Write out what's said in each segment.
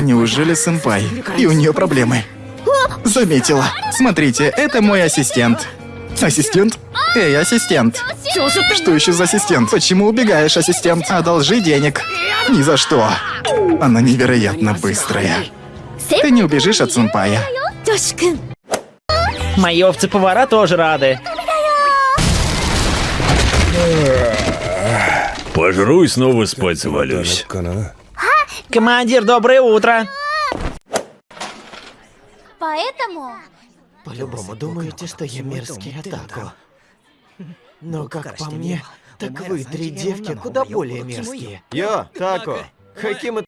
Неужели сэмпай? И у нее проблемы. Заметила. Смотрите, это мой ассистент. Ассистент? Эй, ассистент. Что еще за ассистент? Почему убегаешь, ассистент? Одолжи денег. Ни за что. Она невероятно быстрая. Ты не убежишь от сэмпая. Мои овцы-повара тоже рады. Пожру и снова спать завалюсь. Командир, доброе утро! Поэтому... По-любому думаете, что я мерзкий атаку. Но как по мне, так вы три девки куда более мерзкие. Йо, Тако, каким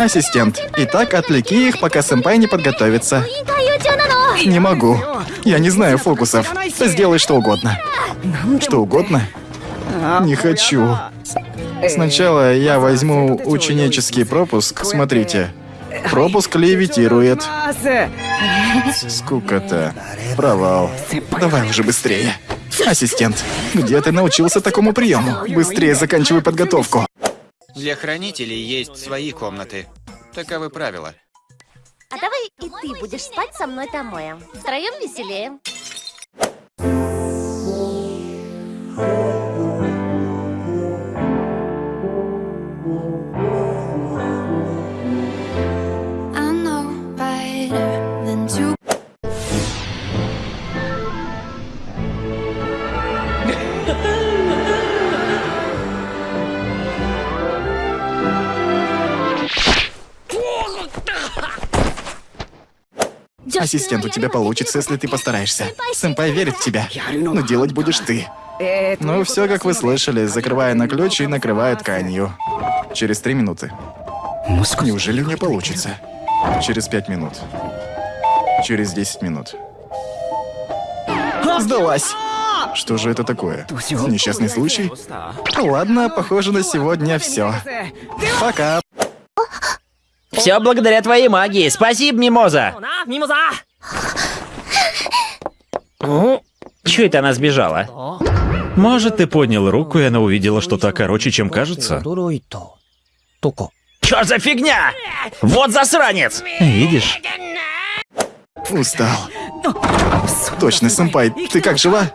Ассистент, итак, отвлеки их, пока сэмпай не подготовится. Не могу. Я не знаю фокусов. Сделай что угодно. Что угодно? Не хочу. Сначала я возьму ученический пропуск. Смотрите. Пропуск левитирует. Скука-то. Провал. Давай уже быстрее. Ассистент, где ты научился такому приему? Быстрее заканчивай подготовку. Для хранителей есть свои комнаты. Таковы правила. А давай и ты будешь спать со мной Томоя. Втроем веселее. Ассистент, у тебя получится, если ты постараешься. Сэмпай верит в тебя. Но делать будешь ты. Ну, все, как вы слышали, закрывая на ключ и накрывая тканью. Через три минуты. Неужели у нее получится? Через пять минут. Через десять минут. Сдалась! Что же это такое? Несчастный случай? Ладно, похоже на сегодня все. Пока. Все благодаря твоей магии. Спасибо, Мимоза. Че это она сбежала? Может, ты поднял руку, и она увидела что-то короче, чем кажется? Чё за фигня? Вот засранец! Видишь? Устал. Точно, сэмпай, ты как жива?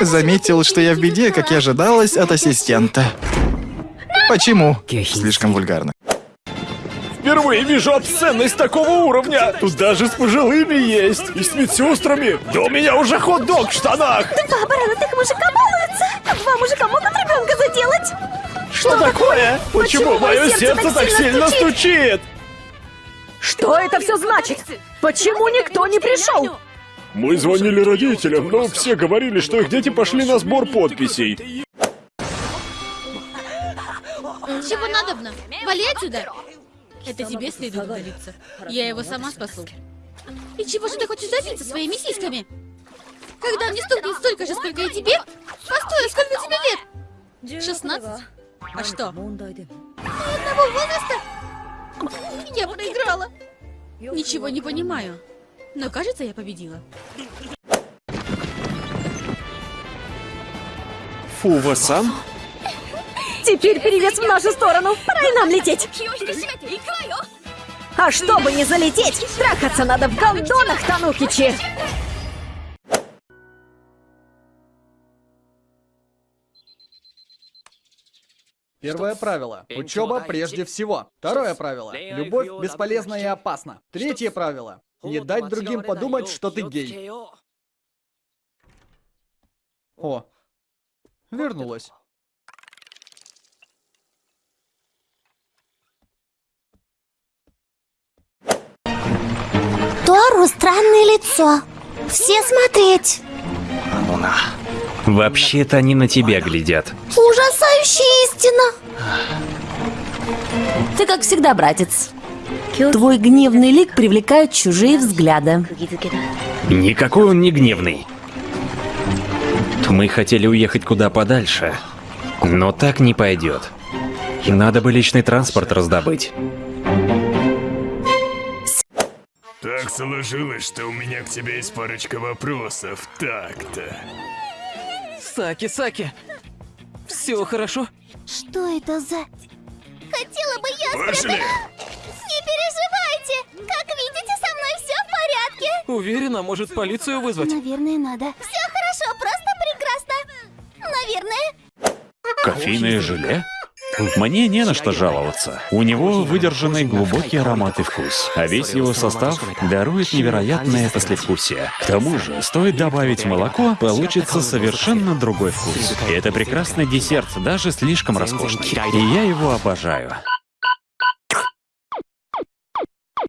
Заметил, что я в беде, как и ожидалось от ассистента. Почему? Слишком вульгарно. Впервые вижу обсценность такого уровня. Тут даже с пожилыми есть. И с медсестрами. Да у меня уже хот-дог в штанах. Два бородатых мужика балуются. Два мужика могут ребенка заделать. Что такое? Почему мое сердце так сильно стучит? Что это все значит? Почему никто не пришел? Мы звонили родителям, но все говорили, что их дети пошли на сбор подписей. Чего надобно? Вали отсюда! Это тебе следует удалиться. Я его сама спасу. И чего же ты хочешь добиться своими сиськами? Когда мне стукнет столько же, сколько и тебе? Постой, а сколько тебе лет? 16? А что? Одного возраста? Я проиграла. Ничего не понимаю. Но кажется, я победила. Фува-сан? Теперь перевес в нашу сторону. Пора и нам лететь. А чтобы не залететь, трахаться надо в гондонах, Танукичи. Первое правило. Учеба прежде всего. Второе правило. Любовь бесполезна и опасна. Третье правило. Не дать другим подумать, что ты гей. О, вернулась. Тору странное лицо. Все смотреть. Вообще-то они на тебя глядят. Ужасающая истина. Ты как всегда, братец. Твой гневный лик привлекает чужие взгляды. Никакой он не гневный. Мы хотели уехать куда подальше, но так не пойдет. Надо бы личный транспорт раздобыть. Так сложилось, что у меня к тебе есть парочка вопросов. Так-то. Саки, Саки. Все хорошо? Что это за... Хотела бы я желе! Не переживайте! Как видите, со мной все в порядке. Уверена, может полицию вызвать? Наверное, надо. Все хорошо, просто прекрасно. Наверное. Кофейное желе? Мне не на что жаловаться. У него выдержанный глубокий аромат и вкус, а весь его состав дарует невероятное послевкусие. К тому же, стоит добавить молоко, получится совершенно другой вкус. И это прекрасный десерт, даже слишком роскошный. И я его обожаю.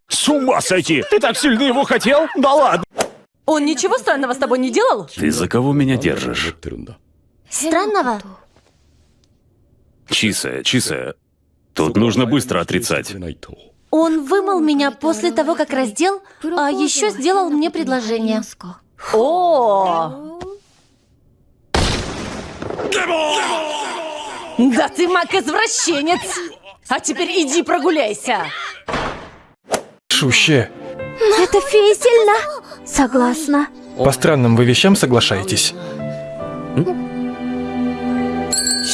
С ума сойти! Ты так сильно его хотел? Да ладно! Он ничего странного с тобой не делал? Ты за кого меня держишь? Странного? Чиса, Чиса, тут нужно быстро отрицать. Он вымыл меня после того, как раздел, а еще сделал мне предложение. О! Да ты маг-извращенец! А теперь иди прогуляйся! Шуще. Это фея. Согласна. По странным вы вещам соглашаетесь.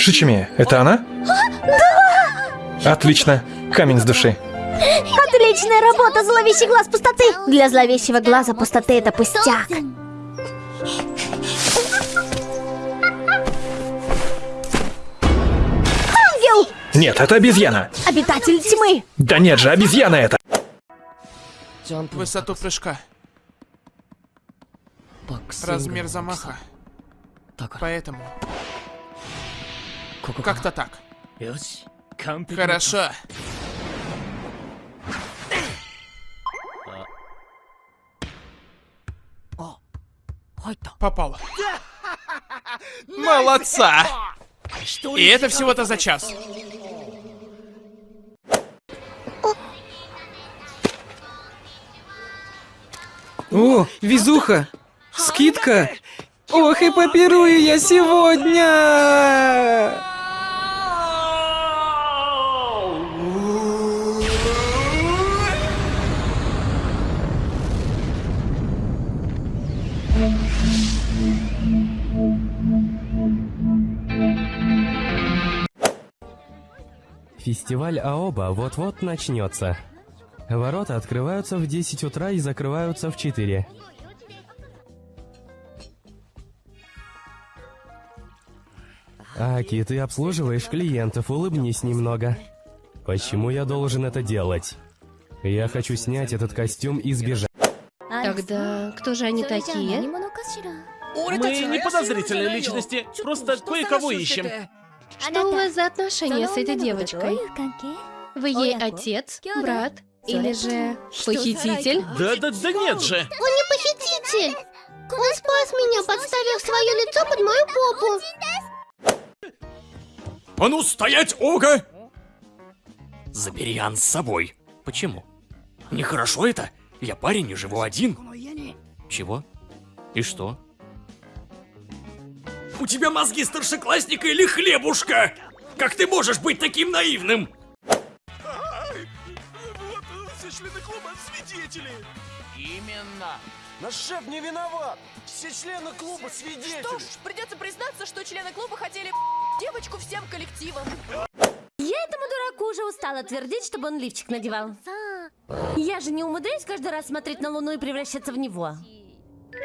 Шичими, это она? Да! Отлично. Камень с души. Отличная работа, зловещий глаз пустоты. Для зловещего глаза пустоты это пустяк. Ангел! Нет, это обезьяна. Обитатель тьмы. Да нет же, обезьяна это. Высоту прыжка. Размер замаха. Поэтому... Как-то так. Хорошо. Попало. Молодца! И это всего-то за час. О, везуха! Скидка! Ох, и попирую я сегодня! Фестиваль Аоба вот-вот начнется. Ворота открываются в 10 утра и закрываются в 4. Аки, ты обслуживаешь клиентов, улыбнись немного. Почему я должен это делать? Я хочу снять этот костюм и сбежать. Тогда кто же они такие? Мы не подозрительные личности, просто кое-кого ищем. Что у вас за отношения с этой девочкой? Вы ей отец, брат или же похититель? Да-да-да нет же! Он не похититель. Он спас меня, подставив свое лицо под мою попу. А ну стоять, Ога! Забери Ан с собой. Почему? Нехорошо это. Я парень и живу один. Чего? И что? У тебя мозги старшеклассника или хлебушка? Как ты можешь быть таким наивным? Все члены клуба свидетели! Именно! Наш шеф не виноват! Все члены клуба свидетели! Что ж, придется признаться, что члены клуба хотели девочку всем коллективом. Я этому дураку уже устала твердить, чтобы он лифчик надевал. Я же не умудряюсь каждый раз смотреть на Луну и превращаться в него.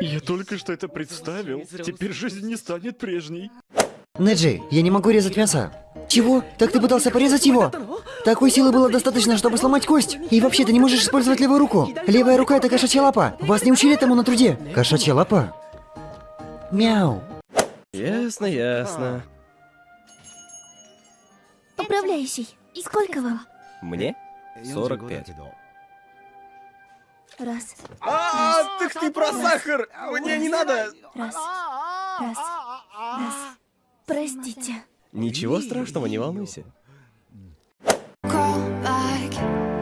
Я только что это представил. Теперь жизнь не станет прежней. Неджи, я не могу резать мясо. Чего? Так ты пытался порезать его? Такой силы было достаточно, чтобы сломать кость. И вообще ты не можешь использовать левую руку. Левая рука это кошачья лапа. Вас не учили этому на труде. Кошачья лапа? Мяу. Ясно, ясно. Управляющий, сколько вам? Мне? 45. Раз, А, так ты про сахар! Мне не надо! раз, раз, раз. Простите. Ничего страшного, не волнуйся. Call back.